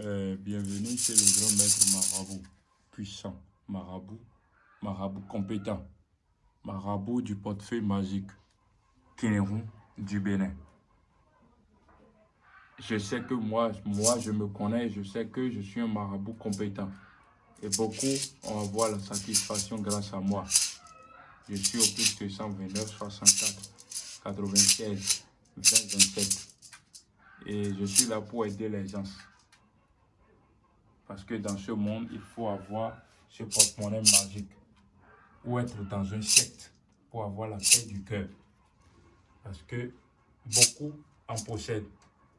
Euh, bienvenue, c'est le grand maître marabout, puissant, marabout, marabout compétent, marabout du portefeuille magique, Kénéron du Bénin. Je sais que moi, moi, je me connais, je sais que je suis un marabout compétent. Et beaucoup vont avoir la satisfaction grâce à moi. Je suis au plus de 129, 64, 96, 20, 27. Et je suis là pour aider les gens. Parce que dans ce monde, il faut avoir ce porte-monnaie magique. Ou être dans un secte pour avoir la paix du cœur. Parce que beaucoup en possèdent.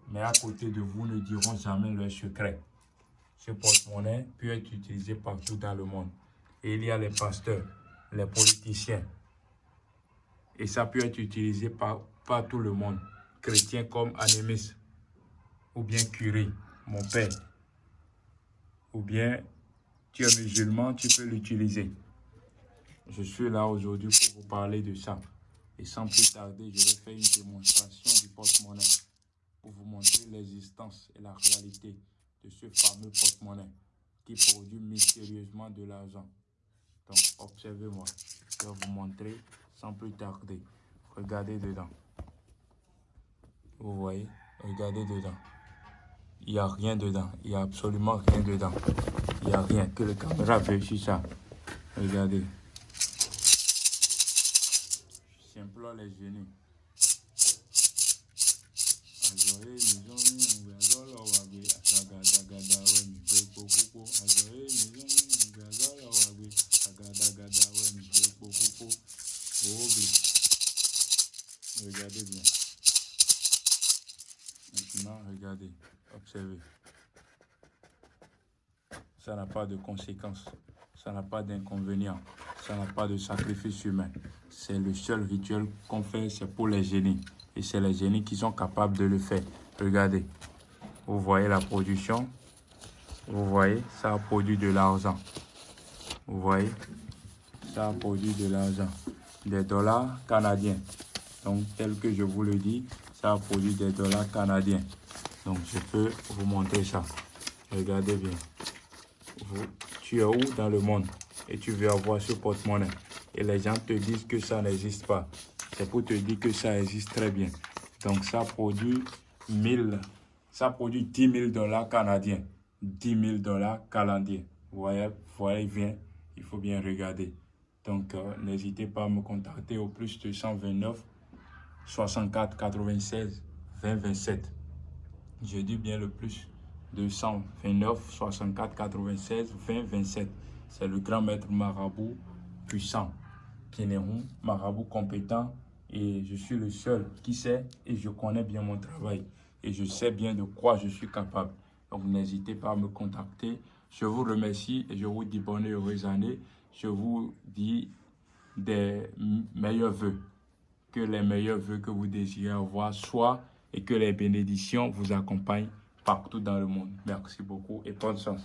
Mais à côté de vous ne diront jamais leur secret. Ce porte-monnaie peut être utilisé partout dans le monde. Et il y a les pasteurs, les politiciens. Et ça peut être utilisé par, par tout le monde. Chrétiens comme Anémis ou bien curé, mon père ou bien tu es musulman, tu peux l'utiliser. Je suis là aujourd'hui pour vous parler de ça. Et sans plus tarder, je vais faire une démonstration du porte-monnaie pour vous montrer l'existence et la réalité de ce fameux porte-monnaie qui produit mystérieusement de l'argent. Donc, observez-moi. Je vais vous montrer sans plus tarder. Regardez dedans. Vous voyez? Regardez dedans. Il n'y a rien dedans. Il n'y a absolument rien dedans. Il n'y a rien. Que le caméra vérifie ça. Regardez. J'implore les génies. Regardez bien. Observez. Ça n'a pas de conséquences. Ça n'a pas d'inconvénients. Ça n'a pas de sacrifice humain. C'est le seul rituel qu'on fait, c'est pour les génies. Et c'est les génies qui sont capables de le faire. Regardez. Vous voyez la production. Vous voyez, ça a produit de l'argent. Vous voyez, ça a produit de l'argent. Des dollars canadiens. Donc, tel que je vous le dis, ça a produit des dollars canadiens. Donc, je peux vous montrer ça. Regardez bien. tu es où dans le monde? Et tu veux avoir ce porte-monnaie et les gens te disent que ça n'existe pas. C'est pour te dire que ça existe très bien. Donc, ça produit 1000, ça produit 10 000 dollars canadiens. 10 000 dollars canadiens. Vous voyez, voyez bien, il faut bien regarder. Donc, euh, n'hésitez pas à me contacter au plus de 129 64 96 20 27. Je dis bien le plus. 229 64 96 20 27. C'est le grand maître marabout puissant. Kénéron, marabout compétent. Et je suis le seul qui sait et je connais bien mon travail. Et je sais bien de quoi je suis capable. Donc n'hésitez pas à me contacter. Je vous remercie et je vous dis bonne et heureuse année. Je vous dis des meilleurs voeux que les meilleurs vœux que vous désirez avoir soient et que les bénédictions vous accompagnent partout dans le monde. Merci beaucoup et bonne chance.